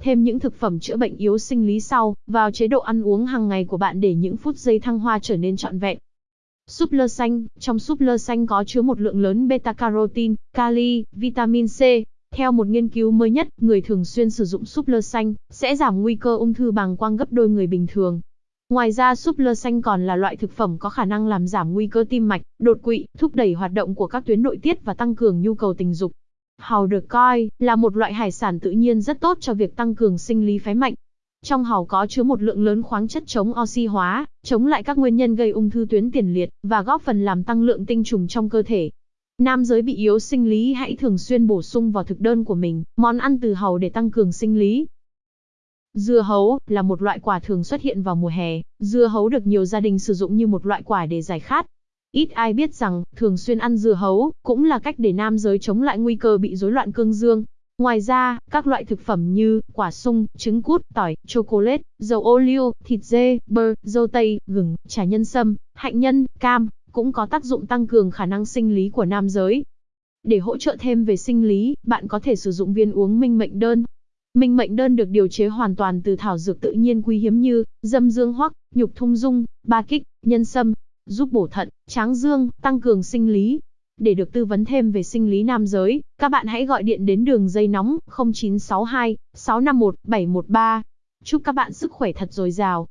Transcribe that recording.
thêm những thực phẩm chữa bệnh yếu sinh lý sau vào chế độ ăn uống hàng ngày của bạn để những phút giây thăng hoa trở nên trọn vẹn. Súp lơ xanh, trong súp lơ xanh có chứa một lượng lớn beta-carotene, kali, vitamin C. Theo một nghiên cứu mới nhất, người thường xuyên sử dụng súp lơ xanh sẽ giảm nguy cơ ung thư bàng quang gấp đôi người bình thường. Ngoài ra súp lơ xanh còn là loại thực phẩm có khả năng làm giảm nguy cơ tim mạch, đột quỵ, thúc đẩy hoạt động của các tuyến nội tiết và tăng cường nhu cầu tình dục. Hàu được coi là một loại hải sản tự nhiên rất tốt cho việc tăng cường sinh lý phái mạnh. Trong hàu có chứa một lượng lớn khoáng chất chống oxy hóa, chống lại các nguyên nhân gây ung thư tuyến tiền liệt và góp phần làm tăng lượng tinh trùng trong cơ thể. Nam giới bị yếu sinh lý hãy thường xuyên bổ sung vào thực đơn của mình món ăn từ hàu để tăng cường sinh lý. Dưa hấu là một loại quả thường xuất hiện vào mùa hè. Dưa hấu được nhiều gia đình sử dụng như một loại quả để giải khát. Ít ai biết rằng, thường xuyên ăn dưa hấu cũng là cách để nam giới chống lại nguy cơ bị rối loạn cương dương. Ngoài ra, các loại thực phẩm như quả sung, trứng cút, tỏi, chocolate, dầu ô liu, thịt dê, bơ, dâu tây, gừng, trà nhân sâm, hạnh nhân, cam cũng có tác dụng tăng cường khả năng sinh lý của nam giới. Để hỗ trợ thêm về sinh lý, bạn có thể sử dụng viên uống minh mệnh đơn. Minh mệnh đơn được điều chế hoàn toàn từ thảo dược tự nhiên quý hiếm như dâm dương hoắc, nhục thung dung, ba kích, nhân sâm, giúp bổ thận, tráng dương, tăng cường sinh lý. Để được tư vấn thêm về sinh lý nam giới, các bạn hãy gọi điện đến đường dây nóng 0962 651 713. Chúc các bạn sức khỏe thật dồi dào.